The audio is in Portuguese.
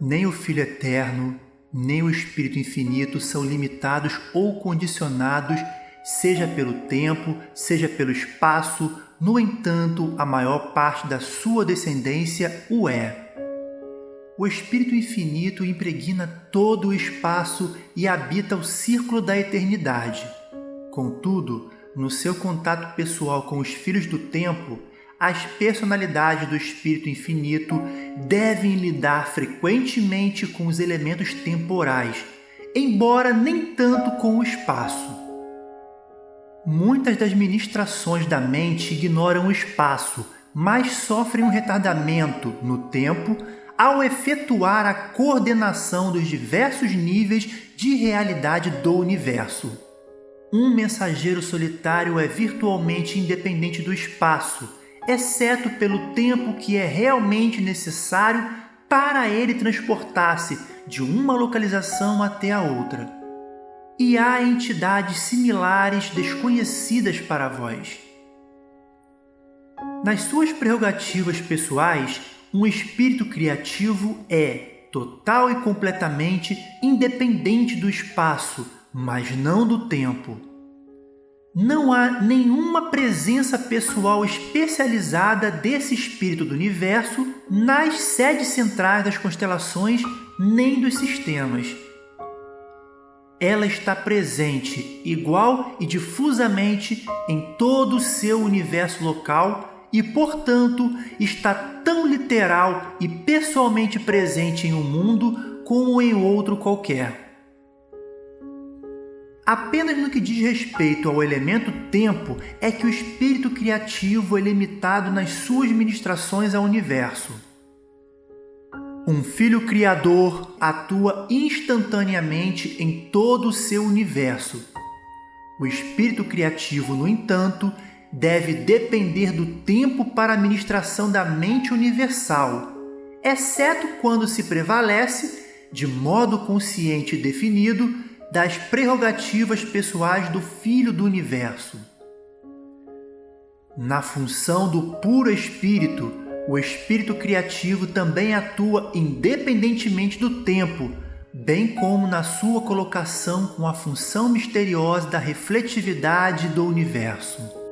Nem o Filho Eterno, nem o Espírito Infinito são limitados ou condicionados, seja pelo tempo, seja pelo espaço. No entanto, a maior parte da sua descendência o é. O Espírito Infinito impregna todo o espaço e habita o círculo da eternidade. Contudo, no seu contato pessoal com os filhos do tempo, as personalidades do Espírito Infinito devem lidar frequentemente com os elementos temporais, embora nem tanto com o espaço. Muitas das ministrações da mente ignoram o espaço, mas sofrem um retardamento no tempo ao efetuar a coordenação dos diversos níveis de realidade do universo. Um mensageiro solitário é virtualmente independente do espaço, exceto pelo tempo que é realmente necessário para ele transportar-se de uma localização até a outra. E há entidades similares desconhecidas para vós. Nas suas prerrogativas pessoais, um espírito criativo é total e completamente independente do espaço, mas não do tempo. Não há nenhuma presença pessoal especializada desse espírito do universo nas sedes centrais das constelações nem dos sistemas. Ela está presente igual e difusamente em todo o seu universo local e, portanto, está tão literal e pessoalmente presente em um mundo como em outro qualquer. Apenas no que diz respeito ao elemento tempo é que o espírito criativo é limitado nas suas ministrações ao universo. Um filho criador atua instantaneamente em todo o seu universo. O espírito criativo, no entanto, deve depender do tempo para a ministração da mente universal, exceto quando se prevalece, de modo consciente e definido, das prerrogativas pessoais do Filho do Universo. Na função do puro Espírito, o Espírito Criativo também atua independentemente do tempo, bem como na sua colocação com a função misteriosa da refletividade do universo.